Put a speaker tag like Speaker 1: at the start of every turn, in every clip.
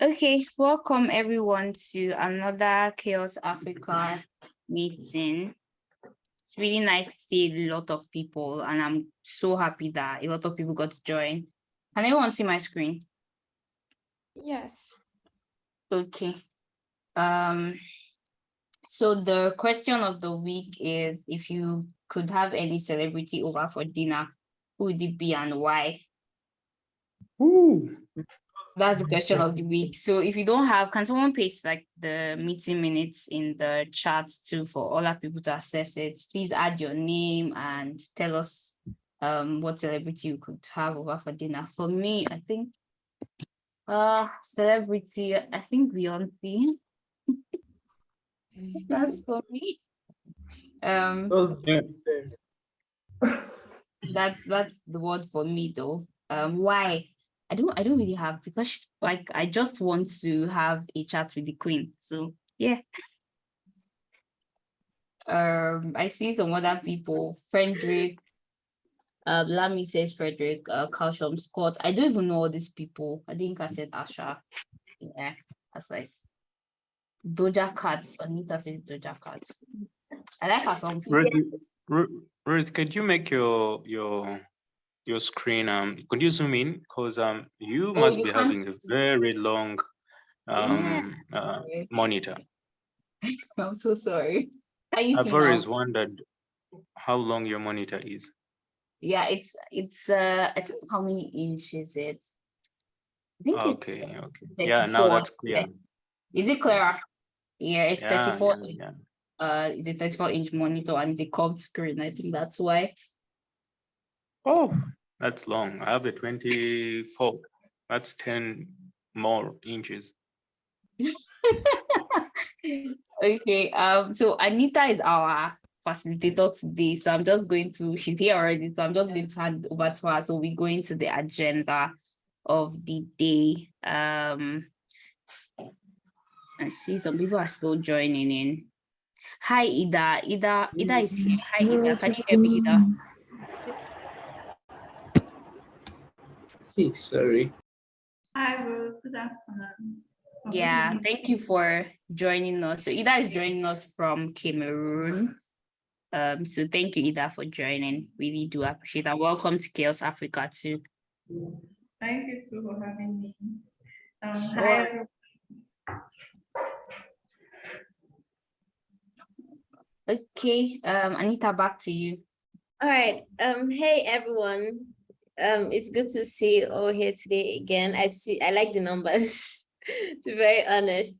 Speaker 1: Okay, welcome everyone to another CHAOSS Africa meeting. It's really nice to see a lot of people and I'm so happy that a lot of people got to join. Can everyone see my screen?
Speaker 2: Yes.
Speaker 1: Okay. Um, so the question of the week is if you could have any celebrity over for dinner, who would it be and why?
Speaker 3: Ooh,
Speaker 1: That's the question of the week. So if you don't have, can someone paste like the meeting minutes in the chat too for all our people to access it? Please add your name and tell us um what celebrity you could have over for dinner. For me, I think uh celebrity, I think Beyonce. That's for me. Um that's that's the word for me though. Um why? I don't I don't really have because like I just want to have a chat with the queen. So yeah. Um I see some other people, Frederick. Uh, Lamy says Frederick, uh, Calcium Scott. I don't even know all these people. I think I said Asha. Yeah, that's nice. Doja Cat. Anita says Doja Cat. I like her song.
Speaker 4: Ruth, Ru- Ruth, could you make your your your screen um could you zoom in because um you
Speaker 1: Oh,
Speaker 4: must
Speaker 1: you
Speaker 4: be
Speaker 1: can't-
Speaker 4: having a very long um uh, monitor.
Speaker 1: I'm so sorry. Can you see
Speaker 4: I've
Speaker 1: now?
Speaker 4: always wondered how long your monitor is.
Speaker 1: Yeah, it's it's uh I think how many inches it? I think
Speaker 4: Okay,
Speaker 1: it's
Speaker 4: okay. Yeah, now
Speaker 1: 34,
Speaker 4: that's clear.
Speaker 1: is it clearer? Yeah, it's
Speaker 4: Yeah,
Speaker 1: 34
Speaker 4: yeah, yeah.
Speaker 1: uh is a 34 inch monitor and it's a curved screen. I think that's why.
Speaker 4: Oh, that's long. I have a 24. That's 10 more inches.
Speaker 1: okay, um so Anita is our facilitator today. So I'm just going to she's here already. So I'm just going to hand over to her. So we go into the agenda of the day. Um I see some people are still joining in. Hi Ida. Ida, Ida is here. Hi Ida. Can you hear me, Ida?
Speaker 3: Hey, sorry.
Speaker 2: Hi, Rose. Good afternoon.
Speaker 1: Yeah, thank you for joining us. So Ida is joining us from Cameroon. Um, so thank you, Ida, for joining. Really do appreciate that. Welcome to CHAOSS Africa too.
Speaker 2: Thank you too for having me. Um,
Speaker 1: Sure.
Speaker 2: hi.
Speaker 1: Okay, um, Anita, back to you.
Speaker 5: All right. Um, hey everyone. Um, it's good to see you all here today again. I see I like the numbers, to be very honest.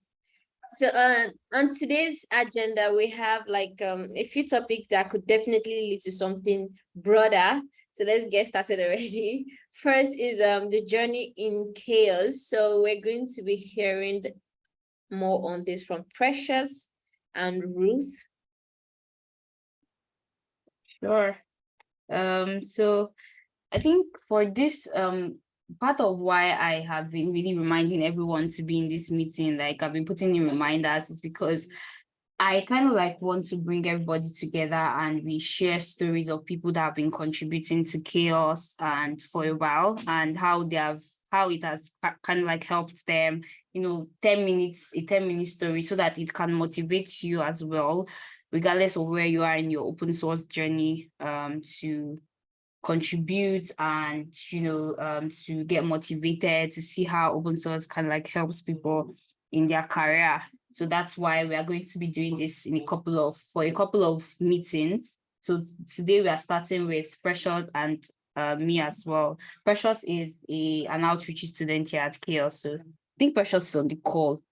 Speaker 5: So uh, on today's agenda, we have like um a few topics that could definitely lead to something broader. So let's get started already. First is um the journey in CHAOSS. So we're going to be hearing more on this from Precious and Ruth.
Speaker 1: Sure. Um, so I think for this, um, part of why I have been really reminding everyone to be in this meeting, like I've been putting in reminders is because I kind of like want to bring everybody together and we share stories of people that have been contributing to CHAOSS and for a while and how they have, how it has kind of like helped them, you know, 10 minutes, a 10 minute story so that it can motivate you as well regardless of where you are in your open source journey um, to contribute and you know um, to get motivated to see how open source of like helps people in their career. So that's why we are going to be doing this in a couple of for a couple of meetings. So today we are starting with precious and uh, me as well. Precious is a an outreach student here at CHAOSS. So i think precious is on the call.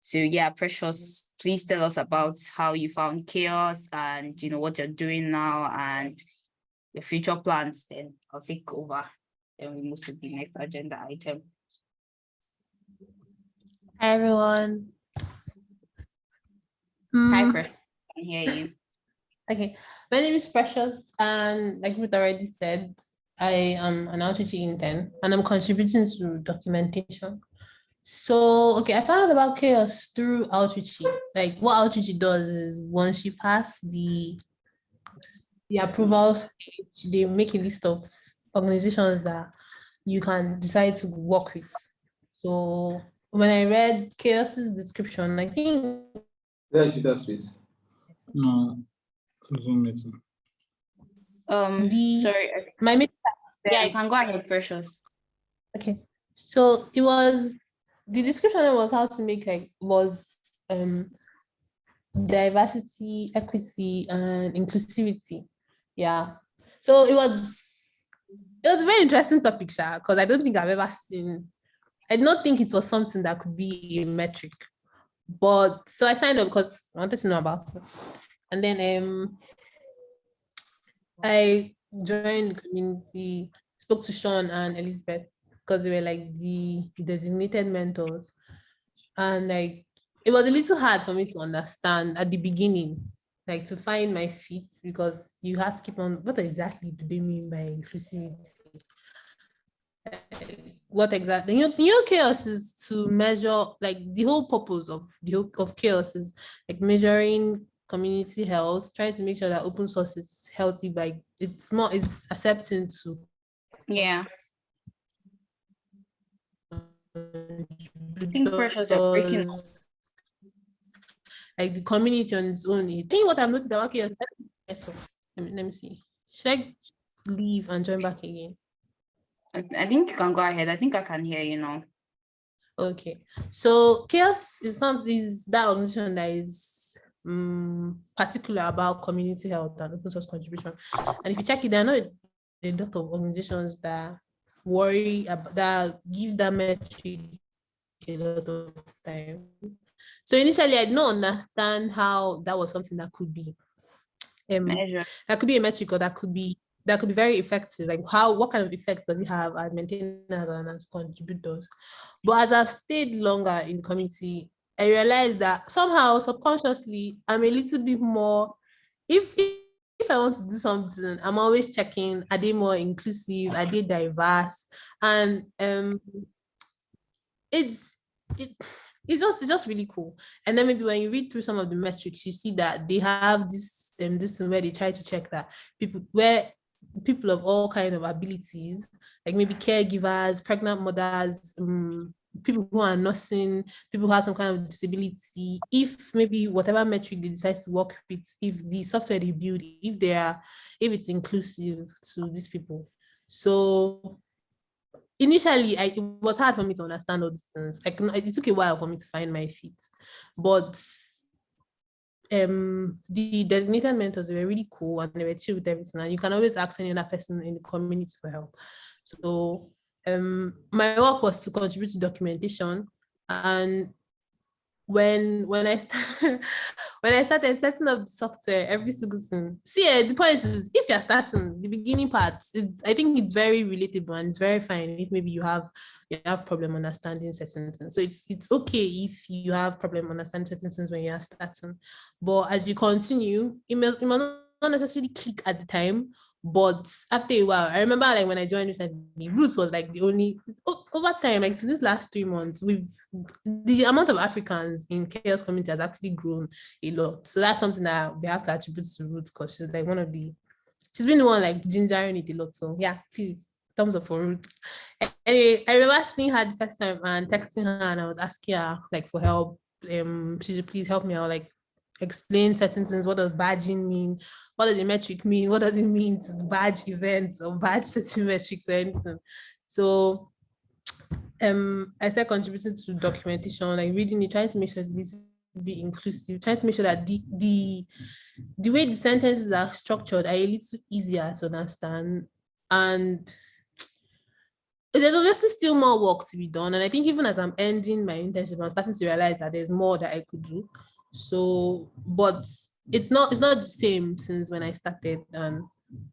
Speaker 1: So yeah, Precious, please tell us about how you found CHAOSS and you know what you're doing now and your future plans. Then I'll take over. Then we move to the next agenda item.
Speaker 6: Hi, everyone.
Speaker 1: Hi,
Speaker 6: Hmm,
Speaker 1: Precious. I can hear you.
Speaker 6: okay, my name is Precious, and like Ruth already said, I am an outreach intern and I'm contributing to documentation. So, okay, I found out about CHAOSS through outreach. Like what outreach does is once you pass the the approval stage, they make a list of organizations that you can decide to work with. So when I read CHAOSS's description, I think
Speaker 7: Yeah, she does, please.
Speaker 3: No. Zoom meeting.
Speaker 1: Um,
Speaker 6: The-
Speaker 1: sorry.
Speaker 6: My mid-
Speaker 1: Yeah, you can go ahead, Precious.
Speaker 6: Okay, so it was the description was how to make like was um diversity, equity, and inclusivity. Yeah. So it was it was a very interesting topic, because I don't think I've ever seen I don't think it was something that could be a metric. But so I signed up because I wanted to know about it. And then um I joined the community, spoke to Sean and Elizabeth because they were like the designated mentors. And like it was a little hard for me to understand at the beginning, like to find my feet because you have to keep on what exactly do they mean by inclusivity? What exactly you know, CHAOSS is to measure like the whole purpose of the whole of CHAOSS is like measuring community health, trying to make sure that open source is healthy by it's more it's accepting to
Speaker 1: Yeah, I think Precious, you're breaking.
Speaker 6: Like the community on its own. I think what I've noticed about CHAOSS. Let me, let me see. Should I leave and join back again?
Speaker 1: I, I think you can go ahead. I think I can hear you now.
Speaker 6: Okay, so CHAOSS is something is that organization that is um, particular about community health and open source contribution. And if you check it, there are not a lot of organizations that worry about that give that metric a lot of time. So initially, I did not understand how that was something that could be a
Speaker 1: Measure.
Speaker 6: that could be a metric or that could be that could be very effective. Like how what kind of effects does it have as maintainers and as contributors? But as I've stayed longer in the community, I realized that somehow subconsciously I'm a little bit more if if, if I want to do something, I'm always checking are they more inclusive, are they diverse? And um it's it it's just it's just really cool. And then maybe when you read through some of the metrics, you see that they have this um this where they try to check that people where people of all kind of abilities, like maybe caregivers, pregnant mothers, um, people who are nursing, people who have some kind of disability, if maybe whatever metric they decide to work with, if the software they build, if they are, if it's inclusive to these people. So initially I, it was hard for me to understand all these things. Like it took a while for me to find my feet, but um the designated mentors were really cool and they were chill with everything. And you can always ask any other person in the community for help. So um my work was to contribute to documentation and when when I when I started setting up the software every single thing. See, eh, the point is, if you're starting the beginning part, it's I think it's very relatable and it's very fine if maybe you have you have problem understanding certain things. So it's it's okay if you have problem understanding certain things when you are starting, but as you continue, it must it must not necessarily click at the time. But after a while, I remember like when I joined recently, Ruth was like the only over time, like to this last three months, we've the amount of Africans in chaos community has actually grown a lot. So that's something that we have to attribute to Ruth because she's like one of the she's been the one like gingering it a lot. So yeah, please thumbs up for Ruth. Anyway, I remember seeing her the first time and texting her and I was asking her like for help. Um, she should please help me out, like explain certain things. What does badging mean? What does the metric mean? What does it mean to badge events or badge certain metrics or anything? So um I started contributing to documentation, like reading it, trying to make sure to be inclusive, trying to make sure that the the the way the sentences are structured are a little easier to understand. And there's obviously still more work to be done. And I think even as I'm ending my internship, I'm starting to realize that there's more that I could do. So, but it's not it's not the same since when I started and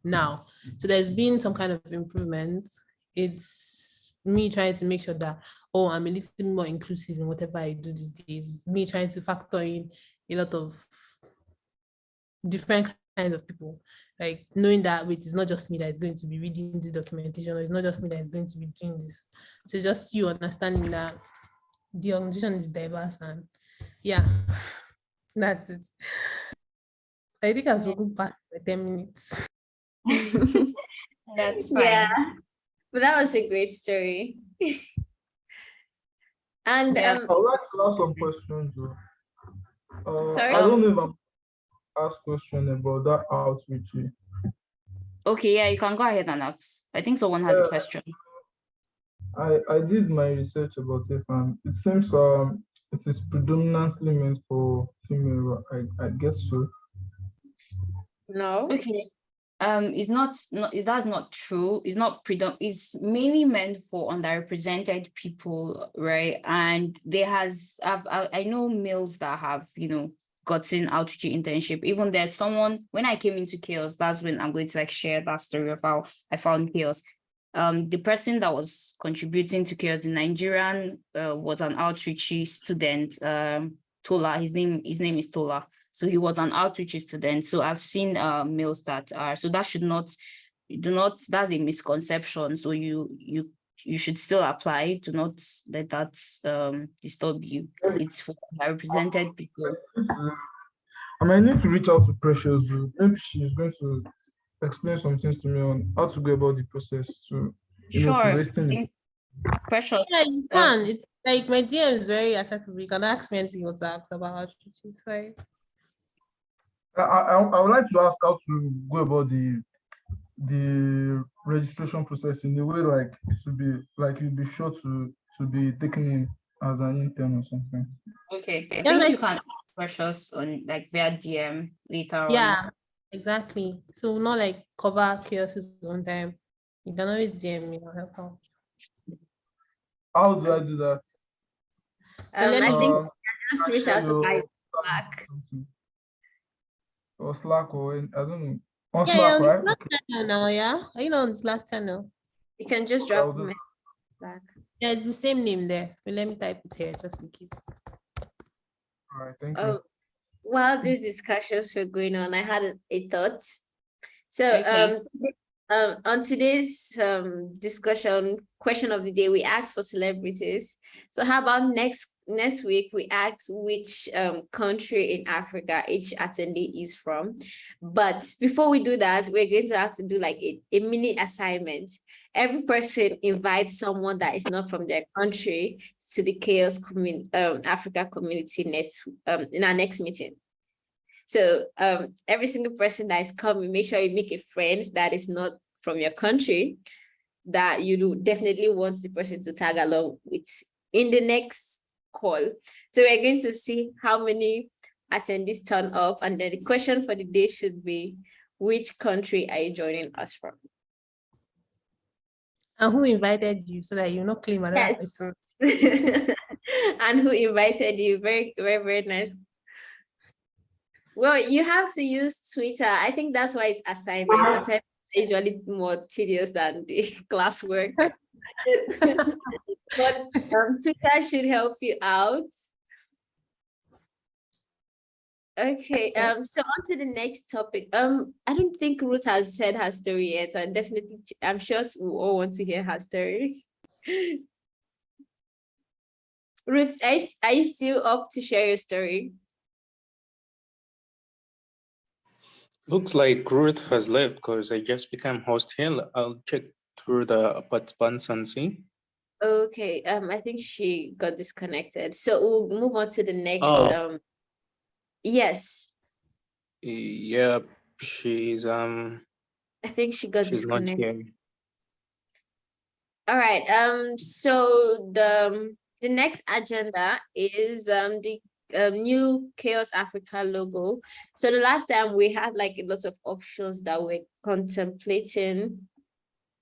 Speaker 6: now. So there's been some kind of improvement. It's me trying to make sure that oh I'm a little bit more inclusive in whatever I do these days. Me trying to factor in a lot of different kinds of people. Like knowing that wait, it's not just me that is going to be reading the documentation, or it's not just me that is going to be doing this. So just you understanding that the organization is diverse and yeah, that's it. I think I've spoken past the 10 minutes.
Speaker 1: That's fine.
Speaker 5: Yeah, but that was a great story. And
Speaker 1: Yeah.
Speaker 5: um,
Speaker 8: I would like to ask some questions. Uh,
Speaker 5: Sorry?
Speaker 8: I don't know if I'm ask question about that outreach. here.
Speaker 1: Okay, yeah, you can go ahead and ask. I think someone has a question.
Speaker 8: I, I did my research about it and it seems um it is predominantly meant for female, I, I guess so.
Speaker 5: no.
Speaker 1: Okay. Um, it's not, not, that's not true. It's not predom, it's mainly meant for underrepresented people, right? And there has, I've, I, I know males that have, you know, gotten outreach internship. Even there's someone, when I came into CHAOSS, that's when I'm going to like share that story of how I found CHAOSS. Um, the person that was contributing to CHAOSS, the Nigerian, uh, was an outreach student, um, Tola, his name, his name is Tola. So he was an outreach student. So I've seen uh, males that are, so that should not, do not, that's a misconception. So you, you, you should still apply. Do not let that um, disturb you. It's for represented people.
Speaker 8: I might need to reach out to Precious. Maybe she's going to explain some things to me on how to go about the process to you know, to
Speaker 1: Sure.
Speaker 8: wasting it.
Speaker 1: think Precious.
Speaker 6: Yeah, you can. It's like my DM is very accessible. You can ask me anything you want to ask about outreach. It's fine.
Speaker 8: I, I, I would like to ask how to go about the the registration process in a way like it should be like you'll be sure to to be taken in as an intern or something.
Speaker 1: Okay. I
Speaker 6: Yeah,
Speaker 1: think you can ask Precious on like via DM later on.
Speaker 6: Yeah, exactly. So not like cover chaoses on time. You can always DM me. I'll help out.
Speaker 8: How do I do that?
Speaker 5: Um,
Speaker 6: let
Speaker 5: I think
Speaker 8: Um,
Speaker 5: just reach out to
Speaker 8: Hello.
Speaker 5: guys Slack.
Speaker 8: something. Or Slack or any- I don't know. On
Speaker 6: Yeah,
Speaker 8: Slack,
Speaker 6: on
Speaker 8: right?
Speaker 6: Slack channel now, yeah? Are you not on Slack channel?
Speaker 5: You can just
Speaker 8: I'll
Speaker 5: drop a message Slack.
Speaker 6: Yeah, it's the same name there. But let me type it here just in case.
Speaker 8: All right, thank you.
Speaker 5: Oh, while these discussions were going on, I had a, a thought. So
Speaker 1: Okay.
Speaker 5: um, um, on today's um discussion, question of the day, we asked for celebrities. So how about next next week we ask which um country in Africa each attendee is from. But before we do that, we're going to have to do like a, a mini assignment. Every person invites someone that is not from their country to the CHAOSS community, um, Africa community next, um, in our next meeting. So, um, every single person that is coming, make sure you make a friend that is not from your country, that you do definitely want the person to tag along with in the next call. So we're going to see how many attendees turn up, and then the question for the day should be, which country are you joining us from?
Speaker 6: And who invited you so that you not claim another
Speaker 5: Yes.
Speaker 6: person?
Speaker 5: and who invited you. Very, very, very nice. Well, you have to use Twitter. I think that's why it's assignment. Assignment is usually more tedious than the classwork. but um, Twitter should help you out. Okay, um, so on to the next topic. Um, I don't think Ruth has said her story yet, and definitely, I'm sure we all want to hear her story. Ruth, are you, are you still up to share your story?
Speaker 4: Looks like Ruth has left because I just became host here. I'll check through the participants and see.
Speaker 5: Okay, um, I think she got disconnected. So we'll move on to the next,
Speaker 4: Oh.
Speaker 5: um, yes,
Speaker 4: Yep, she's um
Speaker 5: I think she got
Speaker 4: she's not
Speaker 5: disconnected.
Speaker 4: here.
Speaker 5: All right, um, so the, um, the next agenda is, um, the, um, new CHAOSS Africa logo. So the last time we had like a lot of options that we're contemplating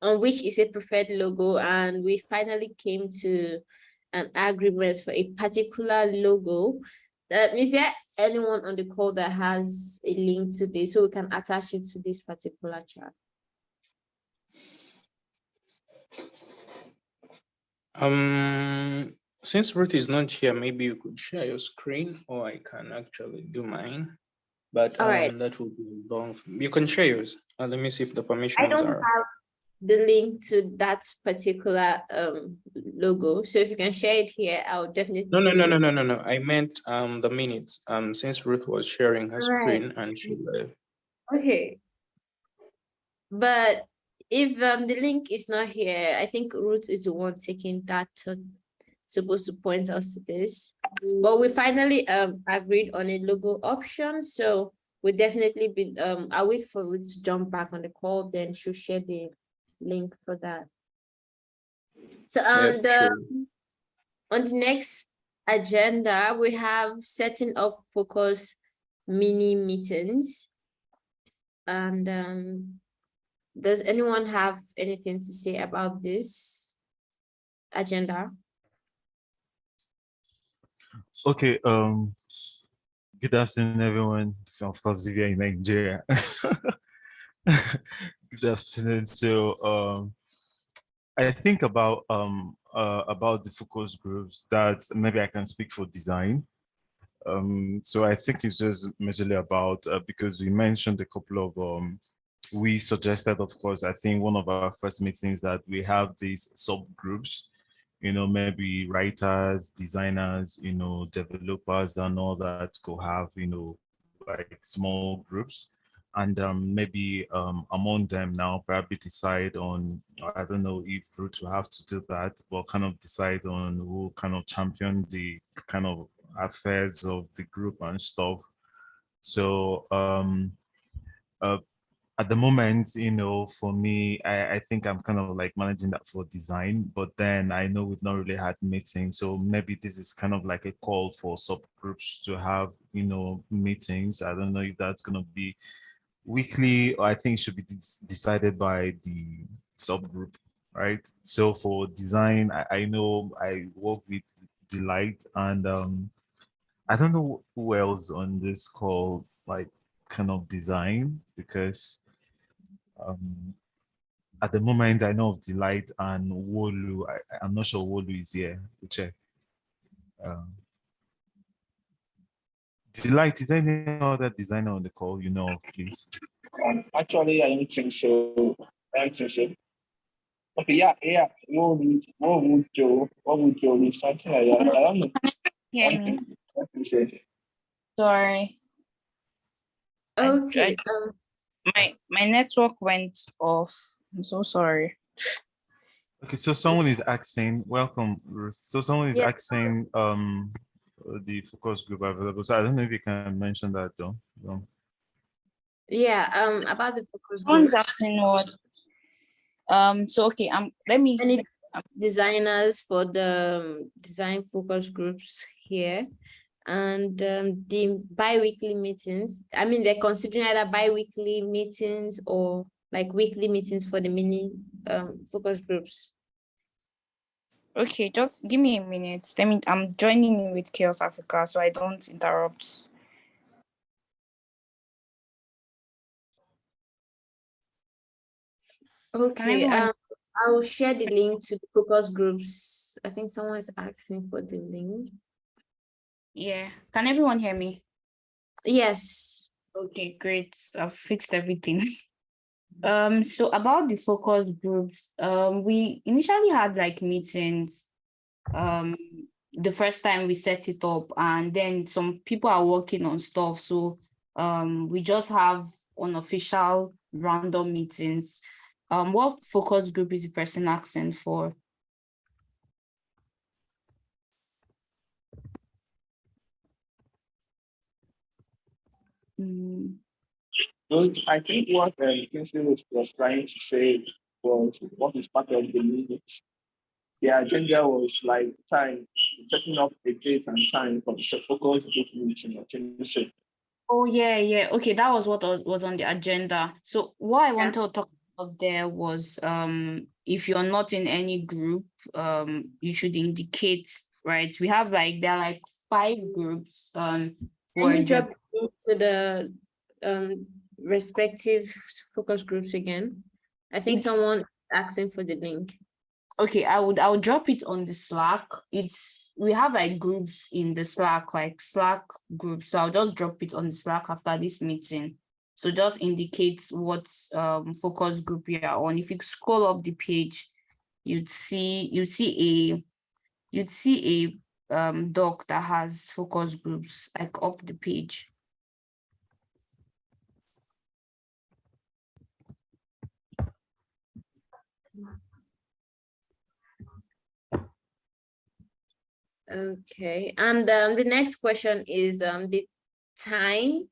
Speaker 5: on which is a preferred logo, and we finally came to an agreement for a particular logo. Uh, is there anyone on the call that has a link to this, so we can attach it to this particular chat?
Speaker 4: Um, since Ruth is not here, maybe you could share your screen or I can actually do mine. But
Speaker 5: All right.
Speaker 4: um, that will be long. You can share yours. Uh, let me see if the permissions I
Speaker 5: don't
Speaker 4: are.
Speaker 5: have the link to that particular um logo, so if you can share it here, I'll definitely.
Speaker 4: No, no, no, no, no, no, no. I meant um the minutes. Um, since Ruth was sharing her
Speaker 5: Right.
Speaker 4: screen and she left.
Speaker 5: Okay. But if um the link is not here, I think Ruth is the one taking that turn. Supposed to point us to this. But we finally um agreed on a logo option, so we'll definitely be um I'll wait for Ruth to jump back on the call, then she'll share the link for that. So on the on the next agenda, we have setting up focus mini meetings. And um, does anyone have anything to say about this agenda?
Speaker 9: Okay, um, good afternoon, everyone. Of course, if you're in Nigeria. good afternoon. So, um, I think about um uh, about the focus groups that maybe I can speak for design. Um, so I think it's just majorly about uh, because we mentioned a couple of um, we suggested, of course, I think one of our first meetings that we have these subgroups you know, maybe writers, designers, you know, developers and all that could have, you know, like small groups and um, maybe um, among them now probably decide on, I don't know if Ruth will have to do that, but kind of decide on who kind of champion the kind of affairs of the group and stuff. So um, uh, at the moment, you know, for me, I, I think I'm kind of like managing that for design, but then I know we've not really had meetings. So maybe this is kind of like a call for subgroups to have, you know, meetings. I don't know if that's going to be weekly or I think should be decided by the subgroup, right? So for design, I, I know I work with Delight and um, I don't know who else on this call like kind of design because um, at the moment I know of Delight and Wolu. I, am not sure Wolu is here to check. Um, Delight, is there any other designer on the call you know of, please?
Speaker 10: Um, actually, I don't think so. I don't think so. Okay, yeah, yeah. What would what would Joe? What would Joe be something like that? I don't know. Yeah.
Speaker 1: Hear me. Sorry.
Speaker 5: Okay. um,
Speaker 1: my my network went off. I'm so sorry.
Speaker 9: Okay, so someone is asking, welcome, Ruth. So someone is
Speaker 1: Yeah.
Speaker 9: asking um the focus group available. So I don't know if you can mention that though. No.
Speaker 5: yeah, um, about the focus
Speaker 1: Someone's
Speaker 5: groups.
Speaker 1: asking what. Um. So okay. Um. Let me.
Speaker 5: I need designers for the um, design focus groups here. And um, the bi-weekly meetings, I mean, they're considering either bi-weekly meetings or like weekly meetings for the mini um, focus groups.
Speaker 1: Okay. Just give me a minute. Let me. I'm joining in with CHAOSS Africa, so I don't interrupt.
Speaker 5: Okay, um, I will share the link to the focus groups. I think someone is asking for the link.
Speaker 1: Yeah. Can everyone hear me?
Speaker 5: Yes.
Speaker 1: Okay, great. I've fixed everything. Um, so about the focus groups, um, we initially had like meetings um the first time we set it up and then some people are working on stuff. So um we just have unofficial random meetings. Um, what focus group is the person asking for? Mm,
Speaker 10: Those, I think what uh, Kingsley was, was trying to say was what is part of the minute. The agenda was like time, setting up a date and time for the focus group meeting. I think so.
Speaker 1: Oh, yeah, yeah. Okay, that was what was was on the agenda. So what I wanted to talk about there was um if you're not in any group, um you should indicate, right? We have like there are like five groups um for
Speaker 5: Can you drop to the um respective focus groups again? I think
Speaker 1: Yes.
Speaker 5: someone asking for the link.
Speaker 1: Okay, I would I would drop it on the Slack. It's we have like groups in the Slack, like Slack groups. So I'll just drop it on the Slack after this meeting. So just indicate what um focus group you are on. If you scroll up the page, you'd see you'd see a you'd see a um doc that has focus groups like up the page.
Speaker 5: Okay, and um, the next question is um, the time,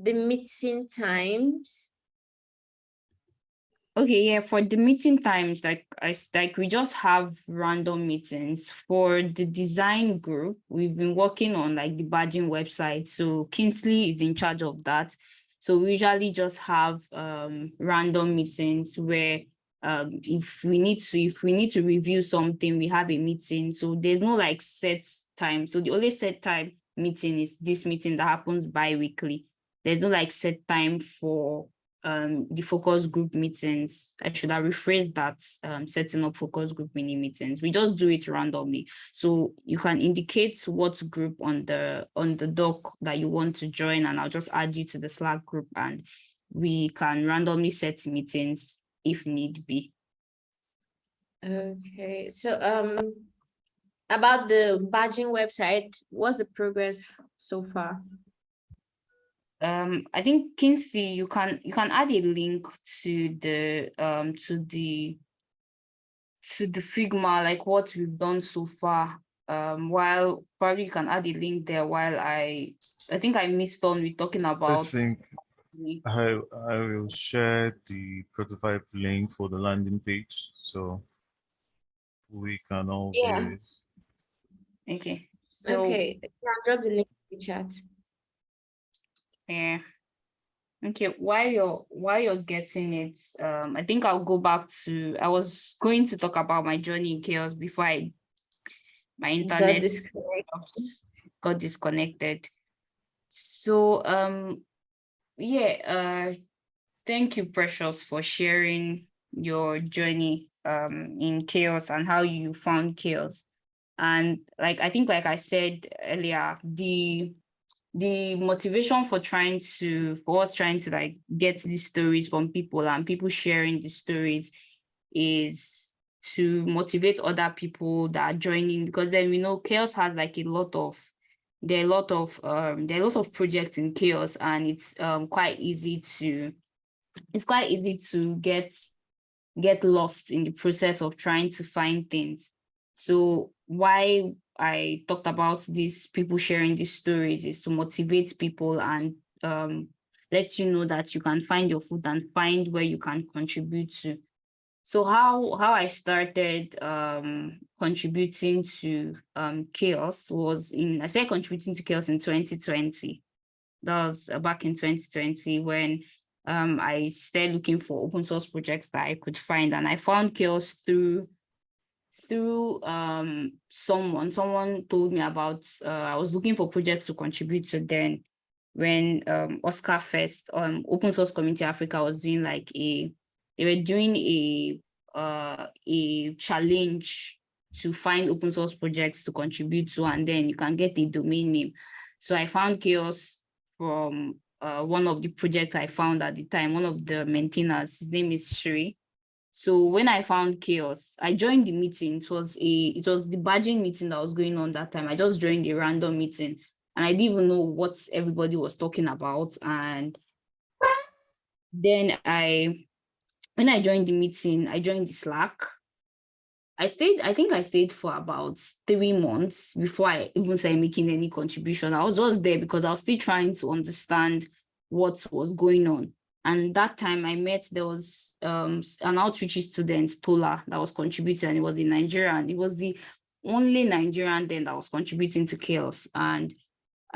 Speaker 5: the meeting times.
Speaker 1: Okay, yeah, for the meeting times, like I like we just have random meetings. For the design group, we've been working on like the badging website. So Kingsley is in charge of that. So we usually just have um random meetings where um if we need to, if we need to review something, we have a meeting. So there's no like set time. So the only set time meeting is this meeting that happens bi-weekly. There's no like set time for um the focus group meetings. I should have rephrased that um setting up focus group mini meetings. We just do it randomly. So you can indicate what group on the on the doc that you want to join and I'll just add you to the Slack group and we can randomly set meetings if need be.
Speaker 5: Okay, so um, about the badging website, what's the progress so far?
Speaker 1: Um, I think Kingsley, you can you can add a link to the um to the to the Figma, like what we've done so far. Um, while probably you can add a link there while I I think I missed on with talking
Speaker 9: I
Speaker 1: about
Speaker 9: think
Speaker 1: the-
Speaker 9: I, I will share the prototype link for the landing page, so we can all
Speaker 5: Yeah.
Speaker 9: view it.
Speaker 1: okay. So
Speaker 5: Okay, I'll drop the link in the chat.
Speaker 1: Yeah. Okay, while you're while you're getting it, um, I think I'll go back to I was going to talk about my journey in CHAOSS before I my
Speaker 5: Got
Speaker 1: internet got disconnected. So um yeah, uh thank you, Precious, for sharing your journey um in CHAOSS and how you found CHAOSS. And like I think like I said earlier, the the motivation for trying to for us trying to like get these stories from people and people sharing the stories is to motivate other people that are joining because then we know CHAOSS has like a lot of there are a lot of um there are a lot of projects in CHAOSS and it's um quite easy to it's quite easy to get get lost in the process of trying to find things so why I talked about these people sharing these stories is to motivate people and um, let you know that you can find your food and find where you can contribute to. So how how I started um, contributing to um, CHAOSS was in I started contributing to CHAOSS in 2020. That was uh, back in 2020 when um, I started looking for open source projects that I could find and I found CHAOSS through through um someone someone told me about uh, i was looking for projects to contribute to then when um OSCAFest um open source community africa was doing like a they were doing a uh a challenge to find open source projects to contribute to and then you can get a domain name so i found CHAOSS from uh one of the projects i found at the time one of the maintainers his name is Shri so when I found CHAOSS, I joined the meeting. It was a it was the badging meeting that was going on that time. I just joined a random meeting and I didn't even know what everybody was talking about. And then I when I joined the meeting, I joined the Slack. I stayed, I think I stayed for about three months before I even started making any contribution. I was just there because I was still trying to understand what was going on. And that time I met, there was um, an outreach student, Tola, that was contributing, and it was in Nigeria, and it was the only Nigerian then that was contributing to CHAOSS. And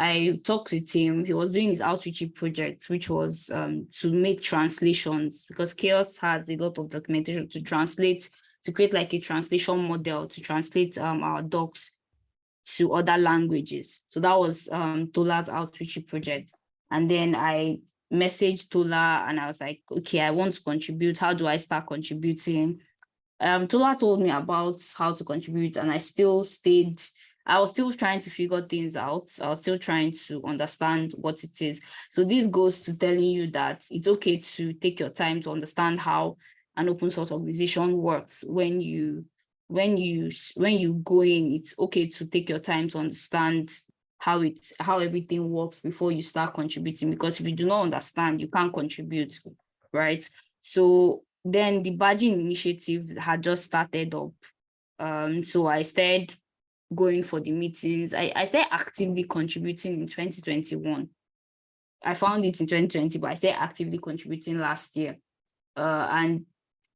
Speaker 1: I talked with him, he was doing his outreach project, which was um, to make translations, because CHAOSS has a lot of documentation to translate, to create like a translation model, to translate um, our docs to other languages. So that was um, Tola's outreach project. And then I messaged Tola and I was like, okay, I want to contribute. How do I start contributing? Um, Tola told me about how to contribute and I still stayed, I was still trying to figure things out. I was still trying to understand what it is. So this goes to telling you that it's okay to take your time to understand how an open source organization works when you when you when you go in, it's okay to take your time to understand how it how everything works before you start contributing because if you do not understand you can't contribute right so then the badging initiative had just started up um so i started going for the meetings. I, I started actively contributing in 2021. I found it in 2020, but I started actively contributing last year. Uh, and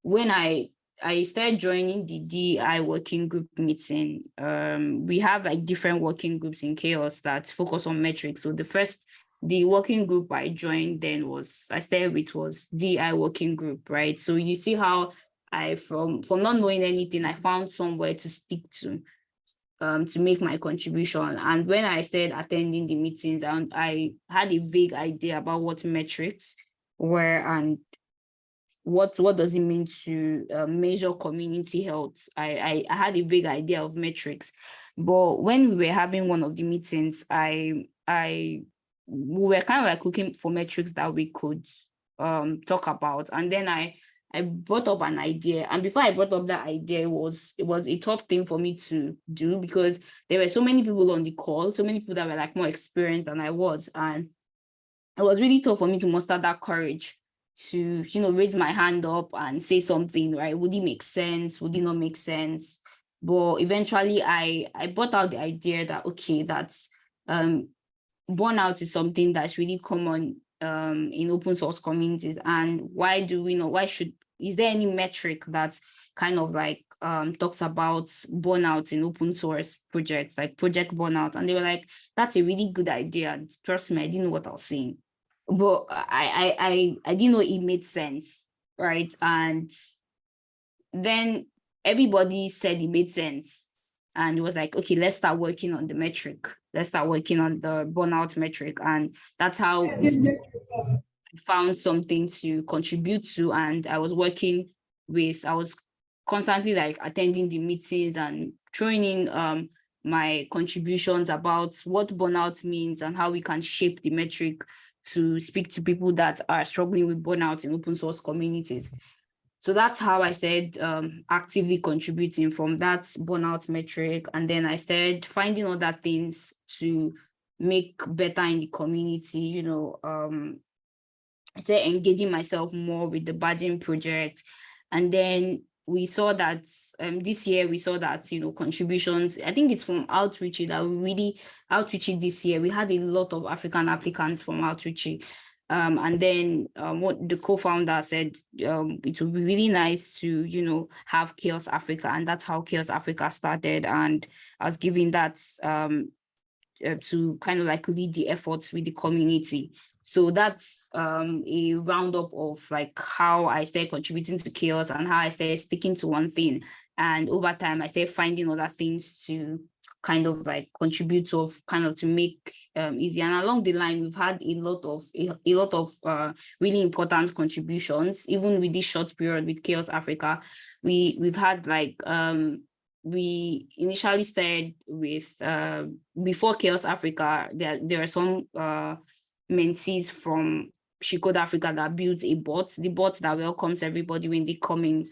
Speaker 1: when I I started joining the DI working group meeting. Um, we have like different working groups in CHAOSS that focus on metrics. So the first, the working group I joined then was, I started with was DI working group, right? So you see how I, from, from not knowing anything, I found somewhere to stick to, um, to make my contribution. And when I started attending the meetings, I, I had a vague idea about what metrics were and what what does it mean to uh, measure community health. I, I i had a vague idea of metrics. But when we were having one of the meetings i i we were kind of like looking for metrics that we could um talk about. And then i i brought up an idea and before i brought up that idea it was it was a tough thing for me to do because there were so many people on the call so many people that were like more experienced than i was and it was really tough for me to muster that courage to, you know, raise my hand up and say something, right? Would it make sense? Would it not make sense? But eventually I, I brought out the idea that, okay, that's um, burnout is something that's really common um, in open source communities. And why do we know, why should, is there any metric that kind of like um, talks about burnout in open source projects, like project burnout? And they were like, that's a really good idea. Trust me, I didn't know what I was saying but I, I, I, I didn't know it made sense, right? And then everybody said it made sense. And it was like, okay, let's start working on the metric. Let's start working on the burnout metric. And that's how found something to contribute to. And I was working with, I was constantly like attending the meetings and throwing in um, my contributions about what burnout means and how we can shape the metric to speak to people that are struggling with burnout in open source communities. So that's how I started um, actively contributing from that burnout metric. And then I started finding other things to make better in the community, you know, um, I started engaging myself more with the badging project. And then we saw that um, this year we saw that you know contributions i think it's from outreach that we really outreach this year. We had a lot of african applicants from outreach um, and then um, what the co-founder said um, it would be really nice to you know have CHAOSS africa and that's how CHAOSS africa started. And i was giving that um, uh, to kind of like lead the efforts with the community so that's um, a roundup of like how I started contributing to CHAOSS and how I started sticking to one thing. And over time, I started finding other things to kind of like contribute to kind of to make um, easy. And along the line, we've had a lot of a, a lot of uh, really important contributions, even with this short period with CHAOSS Africa. We we've had like um, we initially started with uh, before CHAOSS Africa, there, there are some uh, mentees from She Code Africa that built a bot, the bot that welcomes everybody when they come in.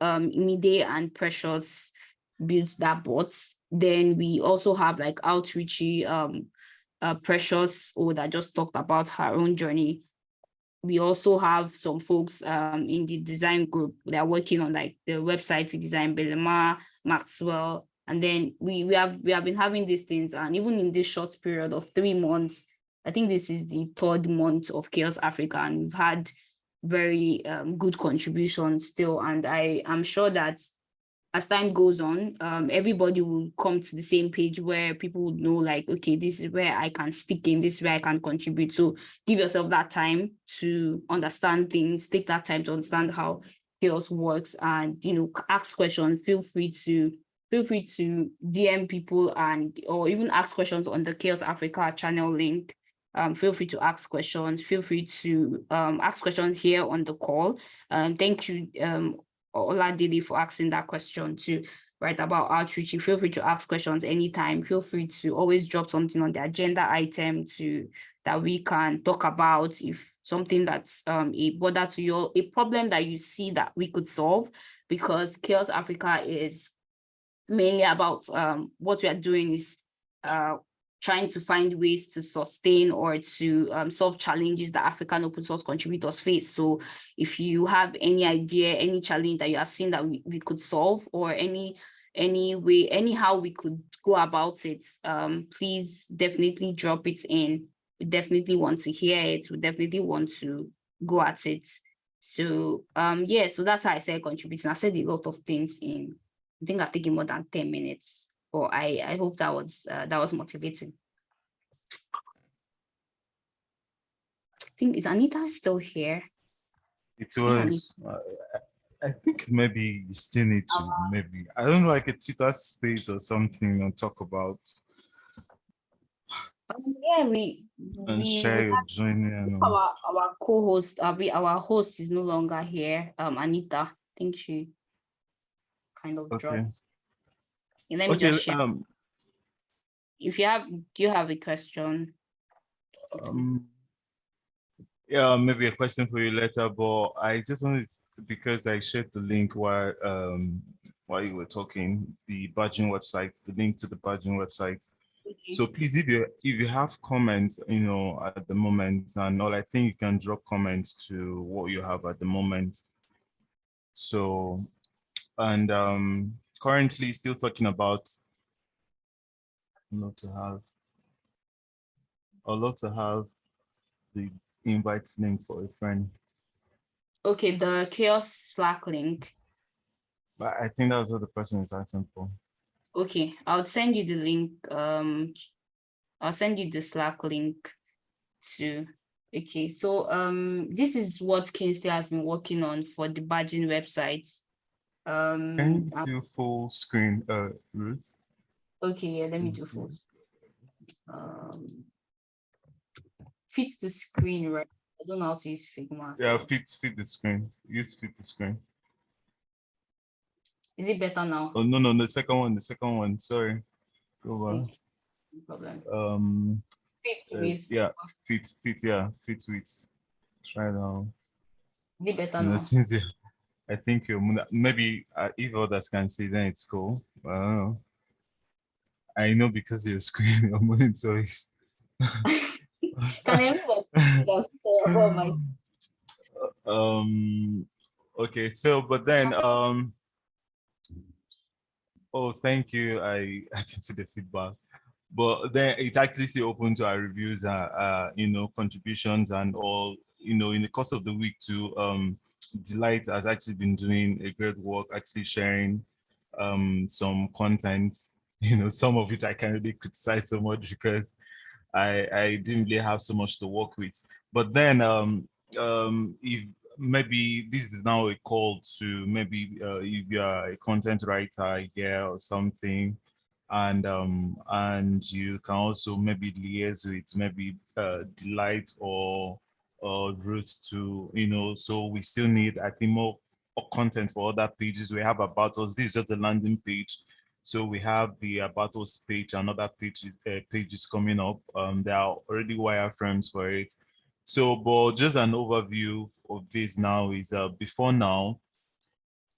Speaker 1: Um, Mide and Precious built that bot. Then we also have like outreachy um, uh, Precious, or that just talked about her own journey. We also have some folks um, in the design group that are working on like the website we designed, Belema, Maxwell, and then we we have we have been having these things, and even in this short period of three months, I think this is the third month of CHAOSS Africa and we've had very um, good contributions still. And I am sure that as time goes on, um, everybody will come to the same page where people would know like, okay, this is where I can stick in, this is where I can contribute. So give yourself that time to understand things, take that time to understand how CHAOSS works and, you know, ask questions, feel free to feel free to DM people and or even ask questions on the CHAOSS Africa channel link um, feel free to ask questions. Feel free to um, ask questions here on the call. Um, thank you, um, Oladili, for asking that question too, right, about outreach. Feel free to ask questions anytime. Feel free to always drop something on the agenda item to that we can talk about if something that's um, a bother to you, a problem that you see that we could solve, because CHAOSS Africa is mainly about um, what we are doing is uh, trying to find ways to sustain or to um, solve challenges that African open source contributors face. So if you have any idea, any challenge that you have seen that we, we could solve or any any way, anyhow we could go about it, um, please definitely drop it in. We definitely want to hear it. We definitely want to go at it. So um, yeah, so that's how I said contributing. I said a lot of things in, I think I've taken more than 10 minutes, but I, I hope that was, uh, that was motivating. I think, is Anita still here?
Speaker 9: It was, uh, I think maybe you still need to, maybe, I don't know, like a Twitter space or something and talk about
Speaker 1: Um, yeah, we,
Speaker 9: and
Speaker 1: we
Speaker 9: share your journey and
Speaker 1: our, our co-host, uh, we, our host is no longer here, um, Anita, I think she kind of
Speaker 9: Okay,
Speaker 1: dropped. Let me
Speaker 9: okay,
Speaker 1: just share,
Speaker 9: um,
Speaker 1: if you have, do you have a question?
Speaker 9: um, yeah, maybe a question for you later, but I just wanted to, because I shared the link while, um, while you were talking, the badging website, the link to the badging website. So please, if you if you have comments, you know, at the moment and all, I think you can drop comments to what you have at the moment. So, and um, currently still talking about not to have, a lot to have the invite link for a friend,
Speaker 1: Okay, the CHAOSS Slack link.
Speaker 9: but I think that's what the person is asking for.
Speaker 1: Okay, I'll send you the link. Um, I'll send you the Slack link to. Okay, so um, this is what Kingsley has been working on for the badging website. Um,
Speaker 9: Can you do full screen, uh, Ruth?
Speaker 1: okay, yeah, let me do full. Um, fit the screen, right? I don't know how to use Figma.
Speaker 9: Yeah, fit fit the screen. Use fit the screen.
Speaker 1: Is it better now?
Speaker 9: Oh no no the second one the second one sorry. Go on.
Speaker 1: Okay, No problem.
Speaker 9: Um
Speaker 1: Fit
Speaker 9: uh, yeah fit fit yeah fit with. Try now.
Speaker 1: Is it better now?
Speaker 9: since you, I think maybe if others can see then it's cool. I know. I know because your screen your monitor is. Um okay so but then um oh thank you i i can see the feedback but then it's actually still open to our reviews uh, uh you know contributions and all you know in the course of the week to um delight has actually been doing a great work actually sharing um some content you know some of which i can't really criticize so much because i i didn't really have so much to work with. But then um um if maybe this is now a call to maybe uh, if you are a content writer yeah or something and um and you can also maybe liaise with maybe uh, delight or or roots to you know so we still need i think more content for other pages. We have about us this is just a landing page. So we have the about us page and other pages uh, pages coming up. Um there are already wireframes for it. So, but just an overview of this now is uh, before now,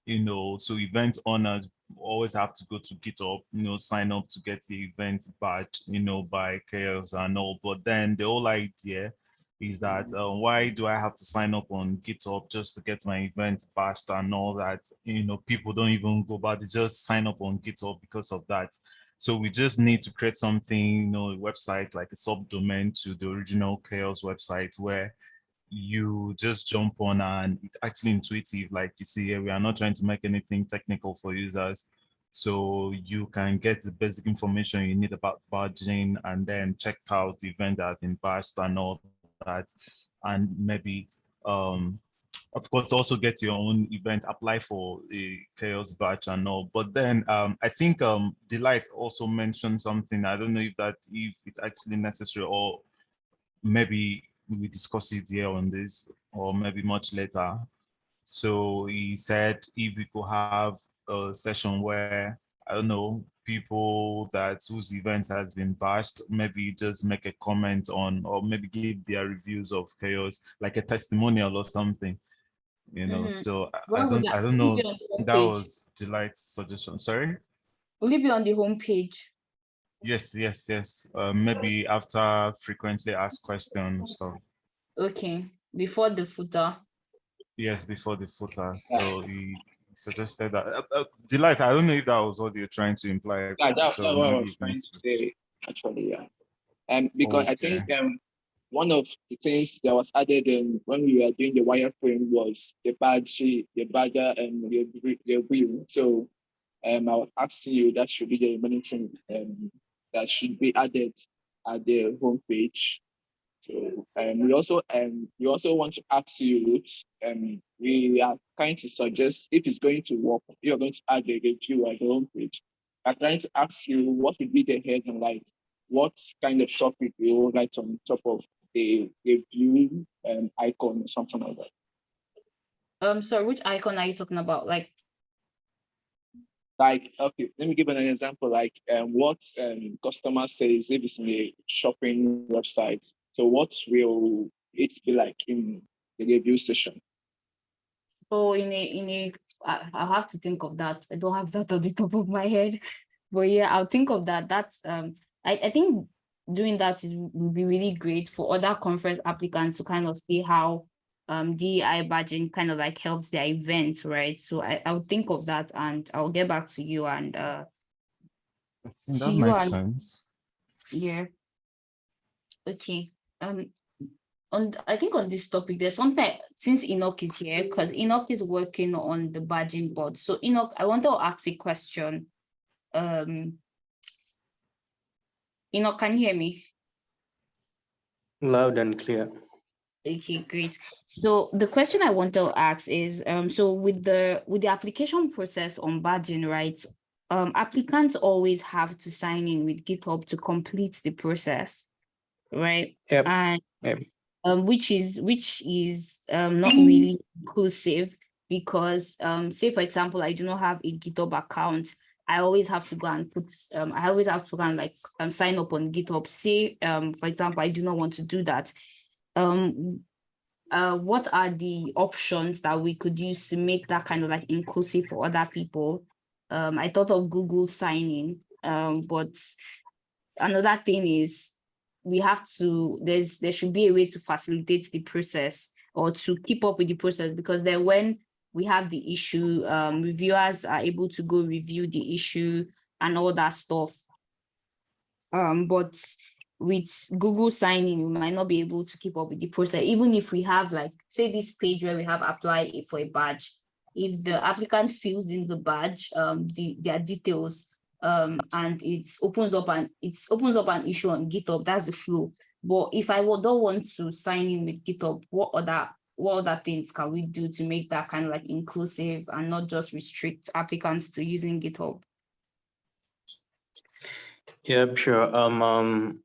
Speaker 9: you know, so event owners always have to go to GitHub, you know, sign up to get the event badge, you know, by CHAOSS and all. But then the whole idea is that uh, why do I have to sign up on GitHub just to get my event badged and all that? You know, people don't even go, but they just sign up on GitHub because of that. So we just need to create something, you know, a website like a subdomain to the original CHAOSS website where you just jump on and it's actually intuitive. Like you see here, we are not trying to make anything technical for users. So you can get the basic information you need about badging and then check out the event that has been badged and all that. And maybe um, of course, also get your own event, apply for a CHAOSS batch and all. But then um, I think um, Delight also mentioned something. I don't know if that if it's actually necessary or maybe we discuss it here on this or maybe much later. So he said if we could have a session where, I don't know, people that whose event has been bashed, maybe just make a comment on or maybe give their reviews of CHAOSS, like a testimonial or something you know?
Speaker 1: Mhm.
Speaker 9: so I- I don't I don't know.
Speaker 1: it be on the
Speaker 9: that
Speaker 1: homepage?
Speaker 9: was delight's suggestion. Sorry?
Speaker 1: Will it be on the homepage?
Speaker 9: yes yes yes. Uh, maybe after frequently asked questions so.
Speaker 1: Okay, before the footer.
Speaker 9: yes before the footer. So he suggested that. Uh, uh, Delight, I don't know if that was what you're trying to imply.
Speaker 10: Yeah, that's
Speaker 9: so
Speaker 10: what I was trying to say, actually, yeah. Um, because I think um, one of the things that was added in when we were doing the wireframe was the badge, the badger and the, wheel- the wheel. So um, I was asking you that should be the remaining thing um, that should be added at the homepage. So um, we also um, we also want to ask you, um, we are trying to suggest if it's going to work, you're going to add a review at the homepage. I'm trying to ask you what would be the heading like, what kind of topic you would write on top of the review um, icon or something like that.
Speaker 1: Um, so which icon are you talking about? Like,
Speaker 10: Like, okay, let me give an example. Like, um, what um, customer says if it's in a shopping website. So, what will it be like in the review session?
Speaker 1: oh, in a, in a, I, I'll have to think of that. I don't have that on the top of my head. But yeah, I'll think of that. That's, um, I, I think doing that is would be really great for other conference applicants to kind of see how um DEI badging kind of like helps their events, right? So I, I'll think of that and I'll get back to you and uh
Speaker 9: I think that
Speaker 1: you
Speaker 9: makes
Speaker 1: are-
Speaker 9: sense.
Speaker 1: yeah. Okay, um, on, I think on this topic, there's something, since Enoch is here, because Enoch is working on the badging board. So Enoch, I want to ask a question. Um. Enoch, can you hear me?
Speaker 4: Loud and clear.
Speaker 1: Okay, great. So the question I want to ask is, um, so with the, with the application process on badging, right? Um, applicants always have to sign in with GitHub to complete the process, right?
Speaker 4: Yep.
Speaker 1: And
Speaker 4: Yep.
Speaker 1: um, which is which is um not really inclusive because um, say for example, I do not have a GitHub account. I always have to go and put um, I always have to go and like um sign up on GitHub. Say um, for example, I do not want to do that. Um, uh, what are the options that we could use to make that kind of like inclusive for other people? Um, I thought of Google signing, um, but another thing is we have to there's there should be a way to facilitate the process or to keep up with the process because then when we have the issue um reviewers are able to go review the issue and all that stuff. Um but with google signing we might not be able to keep up with the process. Even if we have like say this page where we have apply for a badge if the applicant fills in the badge um the their details um and it opens up and it opens up an issue on github that's the flow but if i don't want to sign in with github what other what other things can we do to make that kind of like inclusive and not just restrict applicants to using github
Speaker 4: Yeah, sure. Um, um,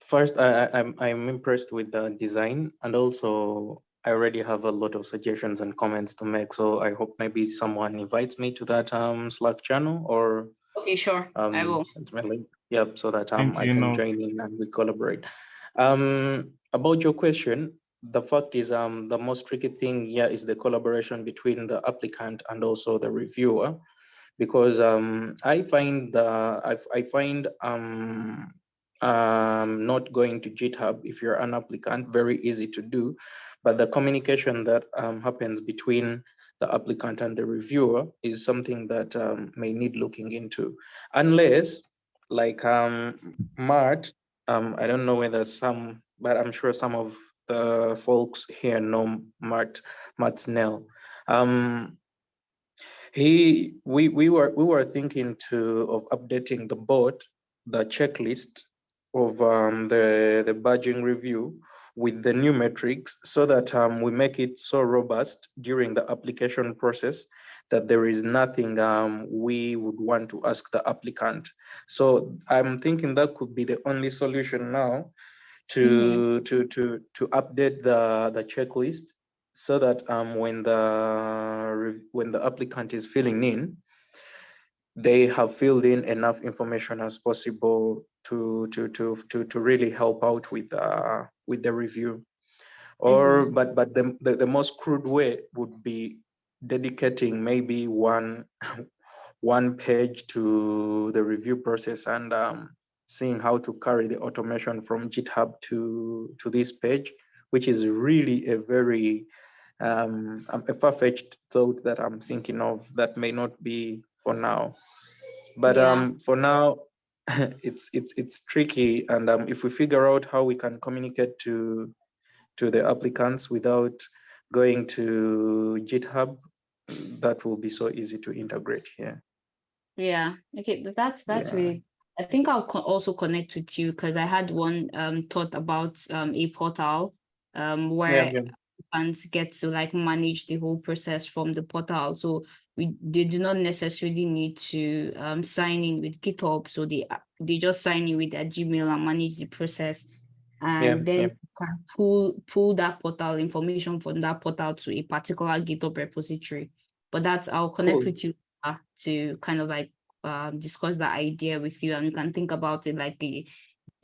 Speaker 4: first, I, I, I'm, I'm impressed with the design and also I already have a lot of suggestions and comments to make. So I hope maybe someone invites me to that um Slack channel or
Speaker 1: okay sure
Speaker 4: um
Speaker 1: i will
Speaker 4: send me a link. Yep, so that um I can
Speaker 9: Enoch.
Speaker 4: join in and we collaborate. Um, about your question, the fact is um the most tricky thing here is the collaboration between the applicant and also the reviewer because um, I find the I, I find um, um, not going to GitHub if you're an applicant very easy to do, but the communication that um, happens between the applicant and the reviewer is something that um, may need looking into, unless like um, Mart, um, I don't know whether some, but I'm sure some of the folks here know Mart Mart Snell. Um, he we we were we were thinking to of updating the board the checklist of um, the the badging review with the new metrics so that um, we make it so robust during the application process that there is nothing um, we would want to ask the applicant. So I'm thinking that could be the only solution now to to to to update the the checklist so that um, when the when the applicant is filling in, they have filled in enough information as possible to to to to to really help out with uh, with the review. Or but but the, the the most crude way would be dedicating maybe one one page to the review process and um, seeing how to carry the automation from GitHub to to this page, which is really a very um, a far-fetched thought that I'm thinking of that may not be for now. But
Speaker 1: Yeah.
Speaker 4: um, for now, it's it's it's tricky, and um, if we figure out how we can communicate to to the applicants without going to GitHub, that will be so easy to integrate here.
Speaker 1: Yeah, okay, that's that's
Speaker 4: Yeah.
Speaker 1: really. I think I'll co- also connect with you because I had one um thought about um a portal um where
Speaker 4: yeah.
Speaker 1: applicants get to like manage the whole process from the portal. So we they do not necessarily need to um sign in with GitHub. So they they just sign in with their Gmail and manage the process. And then
Speaker 4: yeah.
Speaker 1: can pull pull that portal information from that portal to a particular GitHub repository. But that's I'll connect
Speaker 4: Cool.
Speaker 1: with you uh, to kind of like um discuss that idea with you and you can think about it like a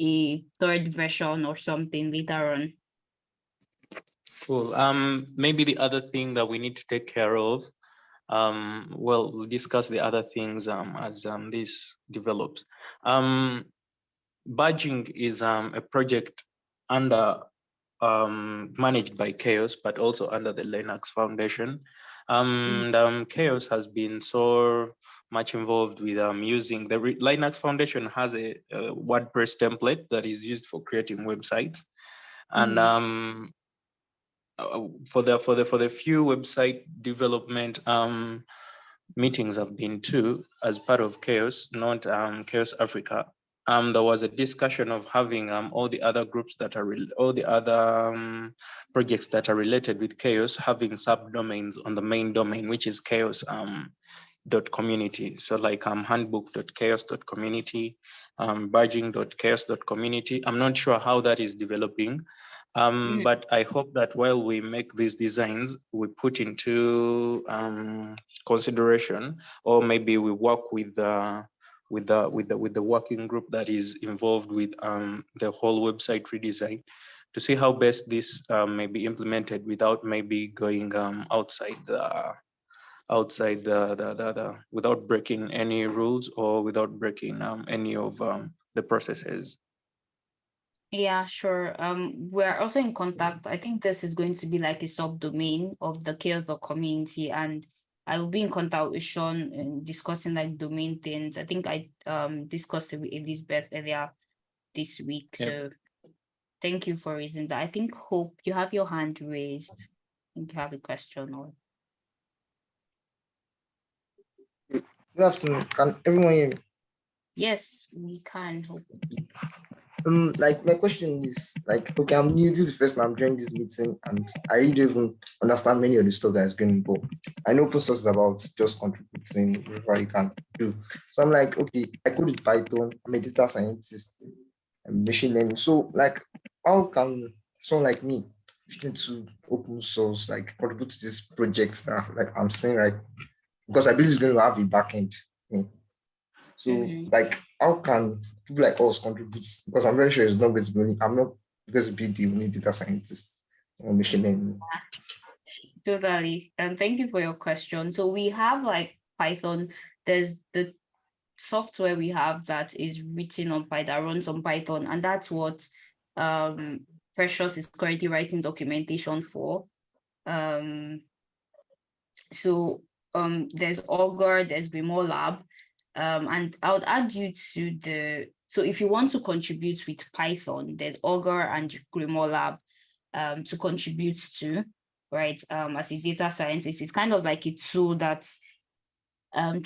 Speaker 1: a third version or something later on.
Speaker 4: Cool. Um, maybe the other thing that we need to take care of, um, well, we'll discuss the other things um, as um, this develops. Um, badging is um, a project under um, managed by CHAOSS, but also under the Linux Foundation. Um, and um, CHAOSS has been so much involved with um, using the Re- Linux Foundation has a, a WordPress template that is used for creating websites. And
Speaker 1: Mm.
Speaker 4: um, uh, for the for the for the few website development um, meetings I've been to as part of CHAOSS, not um, CHAOSS Africa. Um, there was a discussion of having um, all the other groups that are all the other um, projects that are related with CHAOSS having subdomains on the main domain, which is CHAOSS um, dot community. So like um, handbook.chaoss.community, um, badging.chaoss.community. I'm not sure how that is developing. Um,
Speaker 1: Mhm.
Speaker 4: But I hope that while we make these designs, we put into um, consideration, or maybe we work with the with the with the with the working group that is involved with um, the whole website redesign to see how best this um, may be implemented without maybe going um, outside the outside the, the, the, the without breaking any rules or without breaking um, any of um, the processes.
Speaker 1: Yeah, sure. Um, we're also in contact. I think this is going to be like a subdomain of the CHAOSS dot community, and I will be in contact with Sean and discussing like domain things. I think I um discussed it with Elizabeth earlier this week.
Speaker 4: Yep.
Speaker 1: So thank you for raising that. I think Hope, you have your hand raised. I think you have a question or
Speaker 11: Good afternoon. Can everyone hear me?
Speaker 1: yes, we can hope.
Speaker 11: Um, like my question is like, okay, I'm new. This is the first time I'm joining this meeting, and I really don't even understand many of the stuff that is going. But I know open source is about just contributing whatever you can do. So I'm like, okay, I code with Python. I'm a data scientist, and machine learning. So like, how can someone like me fit into open source, like contribute to this project that like I'm saying right? Because I believe it's going to have a backend. thing. So
Speaker 1: Mhm.
Speaker 11: like, how can people like us contribute? Because I'm very sure it's not going to be I'm not going to be the only data scientist or machine learning.
Speaker 1: Totally. And thank you for your question. So we have like Python, there's the software we have that is written on Python, that runs on Python, and that's what um Precious is currently writing documentation for. Um so um there's Augur, there's Grimoire Lab. Um and I would add you to the so if you want to contribute with Python, there's Augur and Grimoire Lab um to contribute to right? Um, as a data scientist, it's kind of like a tool that, um,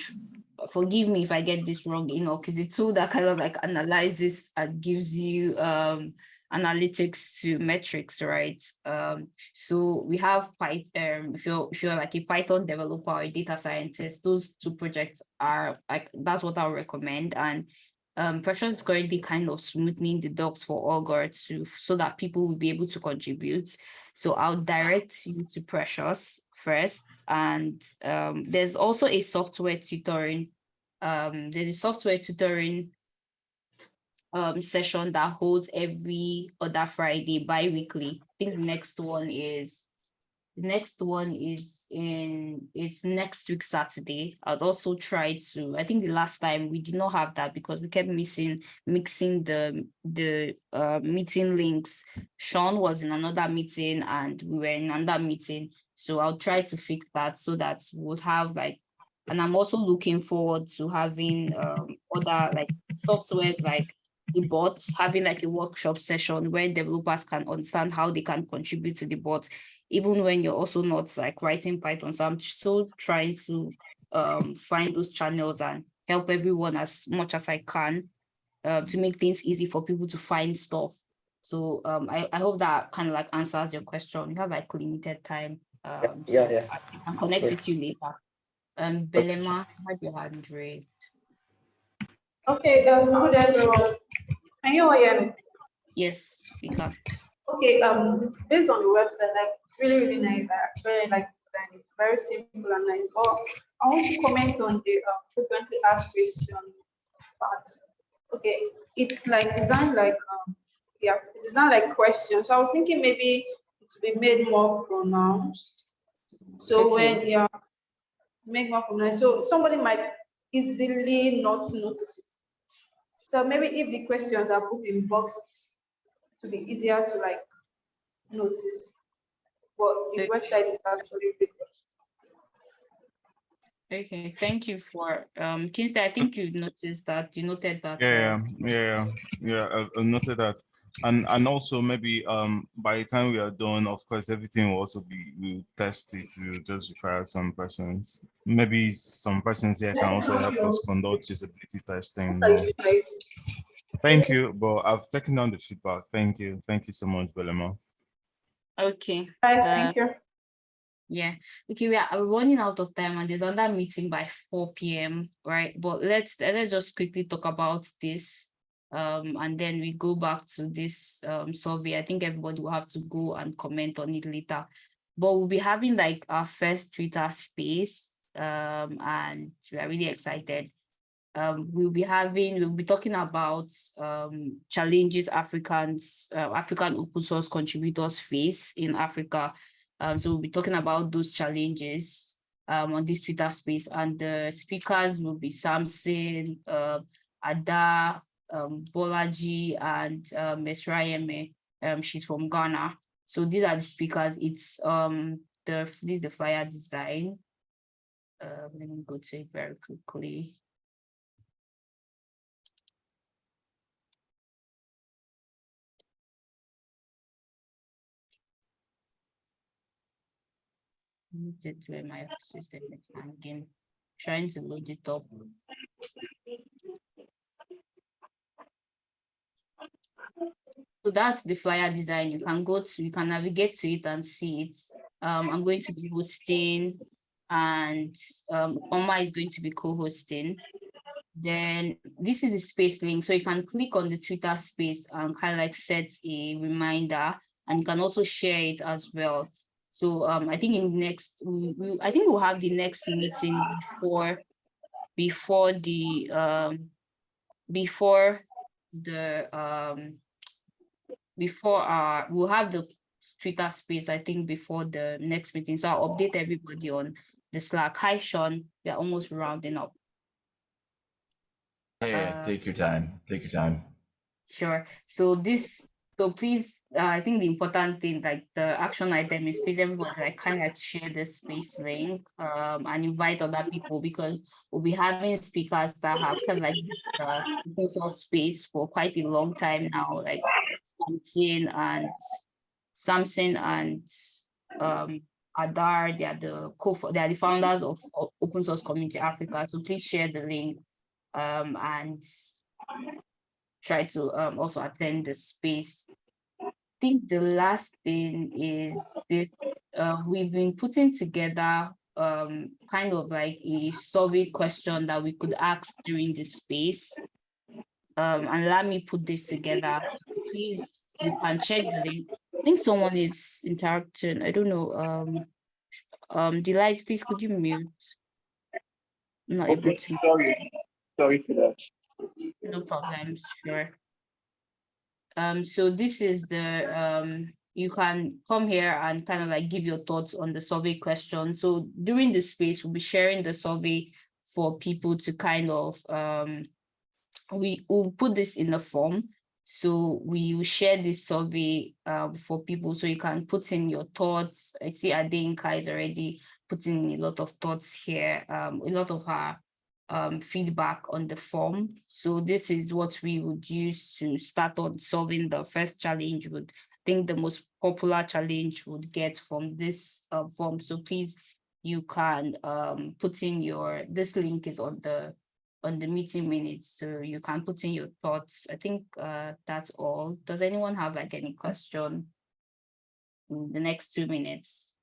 Speaker 1: forgive me if I get this wrong, you know, because it's a tool that kind of like analyzes and gives you um analytics to metrics, right? Um, so we have Python. If you're if you're like a Python developer or a data scientist, those two projects are like that's what I'll recommend. And um, Precious is currently kind of smoothing the docs for Augur to so that people will be able to contribute. So I'll direct you to Precious first. And um, there's also a software tutoring. Um, there's a software tutoring um, session that holds every other Friday bi-weekly. I think the next one is The next one is in, it's next week Saturday. I'd also try to, I think the last time we did not have that because we kept missing, mixing the, the uh, meeting links. Sean was in another meeting and we were in another meeting. So I'll try to fix that so that we'll have like, and I'm also looking forward to having um, other like software like the bots, having like a workshop session where developers can understand how they can contribute to the bot, even when you're also not like writing Python. So I'm still trying to um, find those channels and help everyone as much as I can uh, to make things easy for people to find stuff. So um, I, I hope that kind of like answers your question. You have like limited time. Um,
Speaker 11: yeah,
Speaker 1: so
Speaker 11: yeah.
Speaker 1: I can connect
Speaker 11: Yeah.
Speaker 1: with you later. Um, Belema, have your hand raised.
Speaker 12: Okay, um, good everyone. Can you all hear me?
Speaker 1: Yes, speaker.
Speaker 12: Okay, um, it's based on the website, like, it's really, really nice. I actually like it, and it's very simple and nice. But I want to comment on the uh, frequently asked question part. Okay, it's like designed like, um, yeah, it's designed like questions. So I was thinking maybe to be made more pronounced. So
Speaker 1: Okay.
Speaker 12: when, yeah, make more pronounced. So somebody might easily not notice it. So maybe if the questions are put in boxes, to be easier to like notice. But the website is actually really good.
Speaker 1: Okay, thank you for, um, Kinsey, I think you noticed that, you noted that.
Speaker 9: Yeah, yeah, yeah, yeah, I- I noted that. And, and also maybe, um, by the time we are done, of course, everything will also be, we'll test it, we'll just require some persons. Maybe some persons here can also help us conduct usability testing.
Speaker 12: Like.
Speaker 9: Thank you, but I've taken down the feedback. Thank you. Thank you so much, Belema.
Speaker 1: Okay.
Speaker 12: Bye,
Speaker 1: uh,
Speaker 12: thank you.
Speaker 1: Yeah, okay, we are we're running out of time and there's another meeting by four PM, right? But let's let's just quickly talk about this. Um, and then we go back to this um survey. I think everybody will have to go and comment on it later. But we'll be having like our first Twitter space. Um, and we are really excited. Um, we'll be having, we'll be talking about um challenges Africans, uh, African open source contributors face in Africa. Um, so we'll be talking about those challenges um, on this Twitter space and the speakers will be Samson, uh, Ada, um, Bolaji and Ms. Mesrayeme. Um, she's from Ghana. So these are the speakers. It's um the this is the flyer design. Uh, let me go to it very quickly. To where my system is hanging, trying to load it up. So that's the flyer design. You can go to, you can navigate to it and see it. Um, I'm going to be hosting and um, Oma is going to be co-hosting. Then this is the space link. So you can click on the Twitter space and kind of like set a reminder and you can also share it as well. So um, I think in next, we, we, I think we'll have the next meeting before, before the, um, before the, um, before our, we'll have the Twitter space, I think, before the next meeting. So I'll update everybody on the Slack. Hi, Sean. We are almost rounding up.
Speaker 13: Yeah,
Speaker 1: Uh,
Speaker 13: take your time. Take your time.
Speaker 1: Sure. So this, so please, uh, I think the important thing, like the action item is please everyone like kind of share the space link um, and invite other people because we'll be having speakers that have kind of like uh, space for quite a long time now, like And Samson and um, Ada, they are the co they are the founders of, of Open Source Community Africa. So please share the link um, and try to um, also attend the space. I think the last thing is that uh, we've been putting together um, kind of like a survey question that we could ask during the space. Um, and let me put this together. Please, you can check the link. I think someone is interacting. I don't know. Um, um, Delight, please could you mute? Not able to.
Speaker 10: sorry, sorry for that.
Speaker 1: No problem. sure. Um, so this is the, um, you can come here and kind of like give your thoughts on the survey question. So during the space, we'll be sharing the survey for people to kind of, um, we will put this in a form. So we will share this survey um, for people so you can put in your thoughts. I see Adenka is already putting a lot of thoughts here, um, a lot of her um, feedback on the form. So this is what we would use to start on solving the first challenge. Would think the most popular challenge would get from this uh, form. So please, you can um, put in your, this link is on the on the meeting minutes, so you can put in your thoughts. I think uh, that's all. Does anyone have like any question in the next two minutes?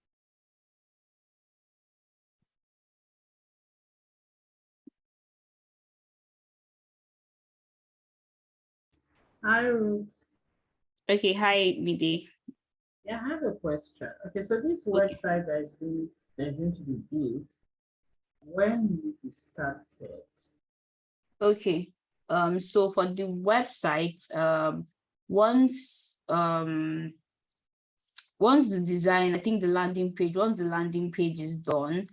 Speaker 2: Hi, Ruth.
Speaker 1: Okay, hi, Midi.
Speaker 2: Yeah, I have a question. Okay, so this website that is being, that is going to be built, when will it be started?
Speaker 1: Okay, um, so for the website, um, once, um, once the design, I think the landing page, once the landing page is done,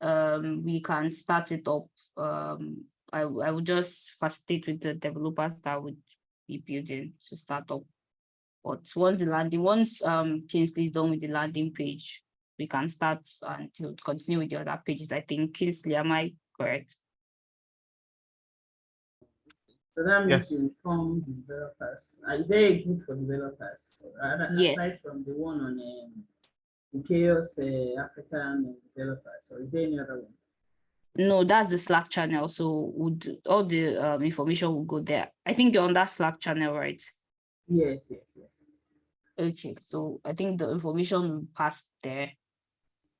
Speaker 1: um, we can start it up. Um, I, I would just facilitate with the developers that would be building to start up. But once the landing, once um Kingsley is done with the landing page, we can start and to continue with the other pages. I think Kingsley, am I correct?
Speaker 2: So that means
Speaker 9: Yes.
Speaker 2: you inform developers. Uh, is there a group for developers? Uh,
Speaker 1: Yes.
Speaker 2: Aside from the one on um, the CHAOSS uh, African developers, or is there any other one?
Speaker 1: No, that's the Slack channel. So would all the um, information will go there. I think you're on that Slack channel, right?
Speaker 2: Yes, yes, yes.
Speaker 1: Okay, so I think the information passed there.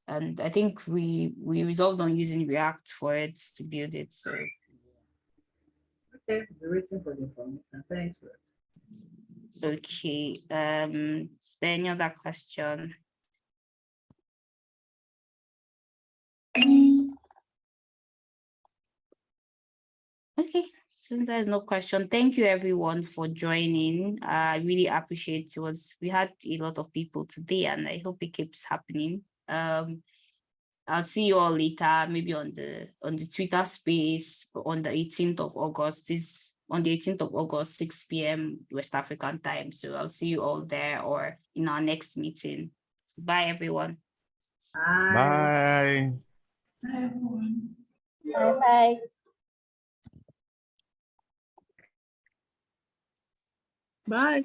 Speaker 1: And I think we we resolved on using React for it to build it. So
Speaker 2: Waiting for the information. Thanks.
Speaker 1: Okay, um, is there any other question? Okay, since there's no question, thank you everyone for joining. I really appreciate it was, we had a lot of people today and I hope it keeps happening. Um, I'll see you all later, maybe on the, on the Twitter space on the eighteenth of August, this, on the eighteenth of August, six P M West African time. So I'll see you all there or in our next meeting. Bye, everyone.
Speaker 9: Bye.
Speaker 2: Hi, everyone.
Speaker 5: Bye.
Speaker 13: Bye. Bye.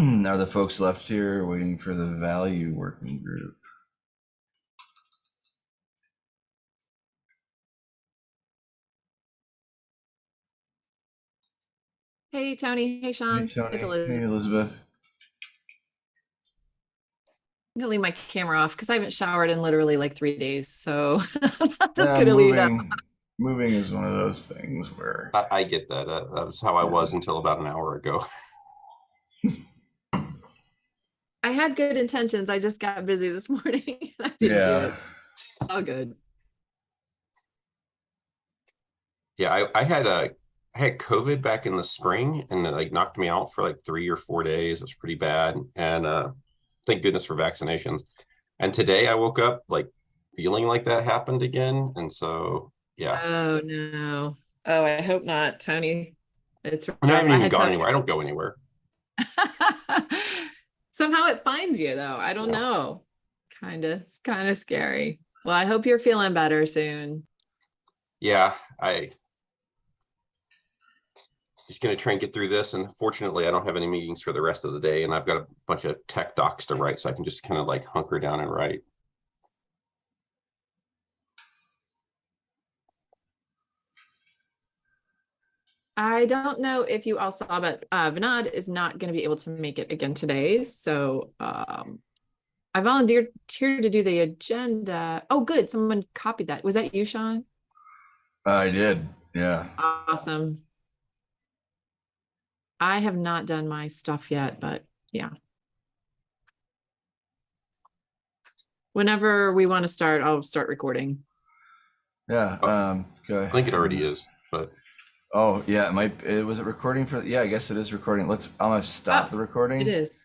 Speaker 14: Are the folks left here waiting for the value working group?
Speaker 15: Hey, Tony. Hey,
Speaker 14: Hey,
Speaker 15: Sean.
Speaker 14: Tony.
Speaker 15: It's
Speaker 14: Hey,
Speaker 15: Elizabeth.
Speaker 14: Elizabeth.
Speaker 15: I'm gonna leave my camera off because I haven't showered in literally like three days. So I'm just
Speaker 14: Yeah,
Speaker 15: gonna leave that.
Speaker 14: moving, moving is one of those things where
Speaker 16: I, I get that. Uh, that was how I was until about an hour ago.
Speaker 15: I had good intentions. I just got busy this morning. and I didn't do
Speaker 14: Yeah.
Speaker 15: it. All good.
Speaker 16: Yeah, I, I had a I had COVID back in the spring and it like knocked me out for like three or four days. It was pretty bad. And uh thank goodness for vaccinations. And today I woke up like feeling like that happened again. And so yeah.
Speaker 15: Oh no. Oh, I hope not, Tony. It's
Speaker 16: I, I haven't even
Speaker 15: had
Speaker 16: gone
Speaker 15: COVID.
Speaker 16: anywhere. I don't go anywhere.
Speaker 15: Somehow it finds you though. I don't
Speaker 16: Yeah.
Speaker 15: know. Kind of, it's kind of scary. Well, I hope you're feeling better soon.
Speaker 16: Yeah, I just gonna try and get through this. And fortunately, I don't have any meetings for the rest of the day, and I've got a bunch of tech docs to write, so I can just kind of like hunker down and write.
Speaker 15: I don't know if you all saw, but uh, Vinod is not going to be able to make it again today. So um, I volunteered to do the agenda. Oh, good. Someone copied that. Was that you, Sean?
Speaker 14: I did. Yeah.
Speaker 15: Awesome. I have not done my stuff yet, but yeah. Whenever we want to start, I'll start recording.
Speaker 14: Yeah. Um. Go
Speaker 16: I think it already is, but
Speaker 14: Oh yeah, it might. It was it recording for? Yeah, I guess it is recording. Let's. I'm gonna stop
Speaker 15: Oh,
Speaker 14: the recording.
Speaker 15: It is.